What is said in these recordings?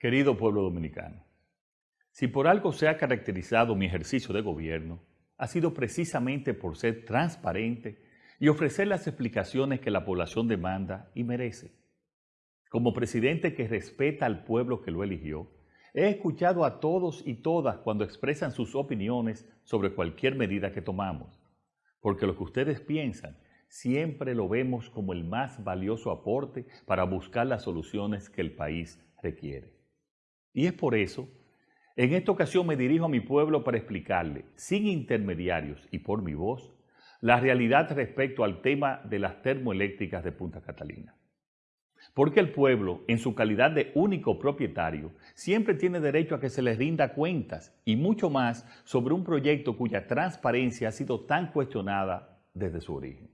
Querido pueblo dominicano, si por algo se ha caracterizado mi ejercicio de gobierno, ha sido precisamente por ser transparente y ofrecer las explicaciones que la población demanda y merece. Como presidente que respeta al pueblo que lo eligió, he escuchado a todos y todas cuando expresan sus opiniones sobre cualquier medida que tomamos, porque lo que ustedes piensan siempre lo vemos como el más valioso aporte para buscar las soluciones que el país requiere. Y es por eso, en esta ocasión me dirijo a mi pueblo para explicarle, sin intermediarios y por mi voz, la realidad respecto al tema de las termoeléctricas de Punta Catalina. Porque el pueblo, en su calidad de único propietario, siempre tiene derecho a que se les rinda cuentas y mucho más sobre un proyecto cuya transparencia ha sido tan cuestionada desde su origen.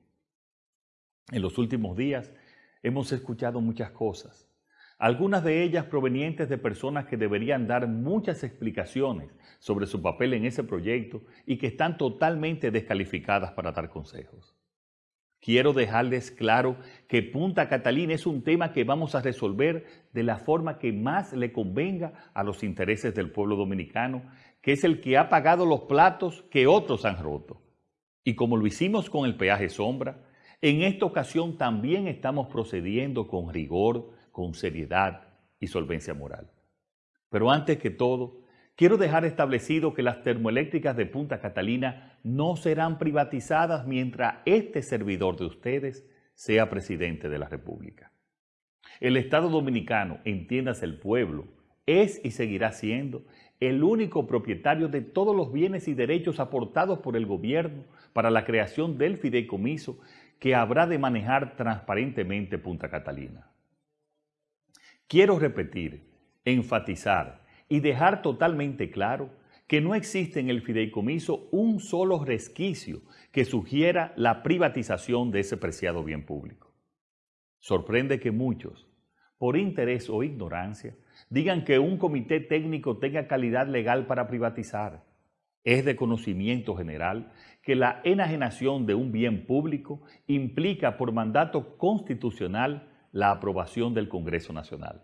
En los últimos días hemos escuchado muchas cosas, algunas de ellas provenientes de personas que deberían dar muchas explicaciones sobre su papel en ese proyecto y que están totalmente descalificadas para dar consejos. Quiero dejarles claro que Punta Catalina es un tema que vamos a resolver de la forma que más le convenga a los intereses del pueblo dominicano, que es el que ha pagado los platos que otros han roto. Y como lo hicimos con el peaje sombra, en esta ocasión también estamos procediendo con rigor, con seriedad y solvencia moral. Pero antes que todo, quiero dejar establecido que las termoeléctricas de Punta Catalina no serán privatizadas mientras este servidor de ustedes sea presidente de la República. El Estado Dominicano, entiéndase el pueblo, es y seguirá siendo el único propietario de todos los bienes y derechos aportados por el gobierno para la creación del fideicomiso que habrá de manejar transparentemente Punta Catalina. Quiero repetir, enfatizar y dejar totalmente claro que no existe en el fideicomiso un solo resquicio que sugiera la privatización de ese preciado bien público. Sorprende que muchos, por interés o ignorancia, digan que un comité técnico tenga calidad legal para privatizar. Es de conocimiento general que la enajenación de un bien público implica por mandato constitucional la aprobación del Congreso Nacional.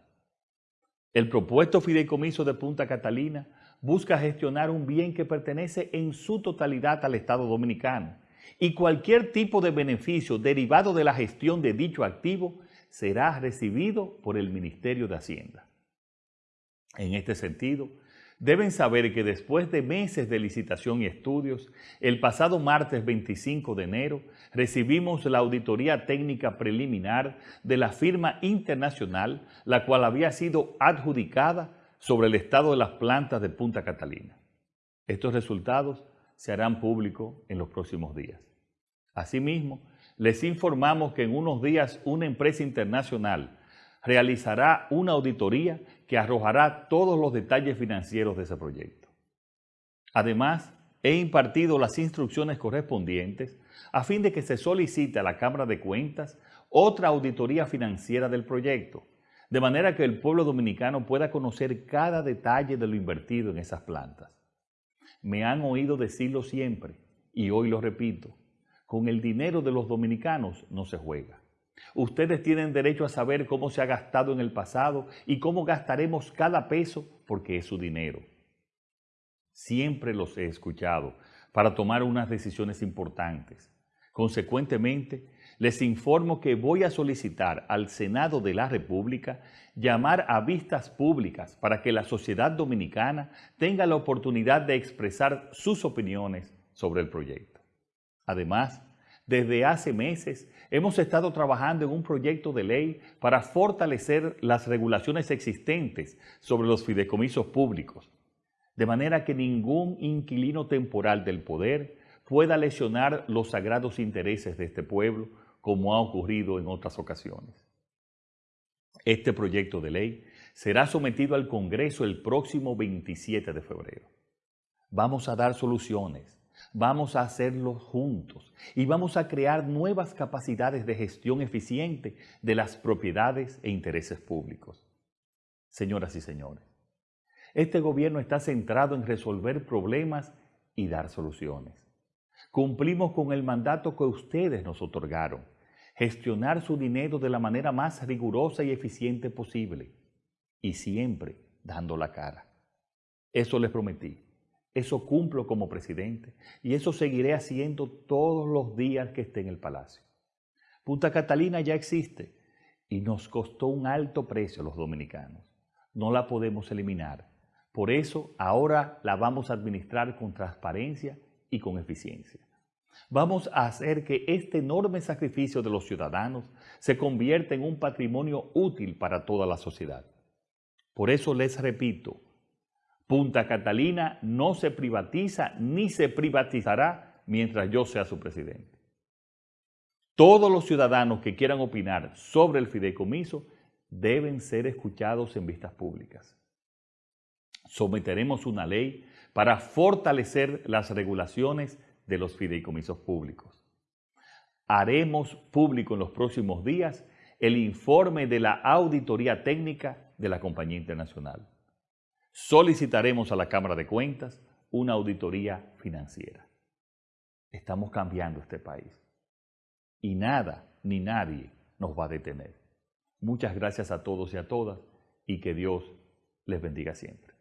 El propuesto fideicomiso de Punta Catalina busca gestionar un bien que pertenece en su totalidad al Estado Dominicano y cualquier tipo de beneficio derivado de la gestión de dicho activo será recibido por el Ministerio de Hacienda. En este sentido, Deben saber que después de meses de licitación y estudios, el pasado martes 25 de enero recibimos la auditoría técnica preliminar de la firma internacional, la cual había sido adjudicada sobre el estado de las plantas de Punta Catalina. Estos resultados se harán públicos en los próximos días. Asimismo, les informamos que en unos días una empresa internacional realizará una auditoría que arrojará todos los detalles financieros de ese proyecto. Además, he impartido las instrucciones correspondientes a fin de que se solicite a la Cámara de Cuentas otra auditoría financiera del proyecto, de manera que el pueblo dominicano pueda conocer cada detalle de lo invertido en esas plantas. Me han oído decirlo siempre, y hoy lo repito, con el dinero de los dominicanos no se juega. Ustedes tienen derecho a saber cómo se ha gastado en el pasado y cómo gastaremos cada peso porque es su dinero. Siempre los he escuchado para tomar unas decisiones importantes. Consecuentemente, les informo que voy a solicitar al Senado de la República llamar a vistas públicas para que la sociedad dominicana tenga la oportunidad de expresar sus opiniones sobre el proyecto. Además, desde hace meses hemos estado trabajando en un proyecto de ley para fortalecer las regulaciones existentes sobre los fideicomisos públicos, de manera que ningún inquilino temporal del poder pueda lesionar los sagrados intereses de este pueblo, como ha ocurrido en otras ocasiones. Este proyecto de ley será sometido al Congreso el próximo 27 de febrero. Vamos a dar soluciones Vamos a hacerlo juntos y vamos a crear nuevas capacidades de gestión eficiente de las propiedades e intereses públicos. Señoras y señores, este gobierno está centrado en resolver problemas y dar soluciones. Cumplimos con el mandato que ustedes nos otorgaron, gestionar su dinero de la manera más rigurosa y eficiente posible. Y siempre, dando la cara. Eso les prometí. Eso cumplo como presidente y eso seguiré haciendo todos los días que esté en el palacio. Punta Catalina ya existe y nos costó un alto precio a los dominicanos. No la podemos eliminar. Por eso ahora la vamos a administrar con transparencia y con eficiencia. Vamos a hacer que este enorme sacrificio de los ciudadanos se convierta en un patrimonio útil para toda la sociedad. Por eso les repito, Punta Catalina no se privatiza ni se privatizará mientras yo sea su presidente. Todos los ciudadanos que quieran opinar sobre el fideicomiso deben ser escuchados en vistas públicas. Someteremos una ley para fortalecer las regulaciones de los fideicomisos públicos. Haremos público en los próximos días el informe de la auditoría técnica de la compañía internacional solicitaremos a la Cámara de Cuentas una auditoría financiera. Estamos cambiando este país y nada ni nadie nos va a detener. Muchas gracias a todos y a todas y que Dios les bendiga siempre.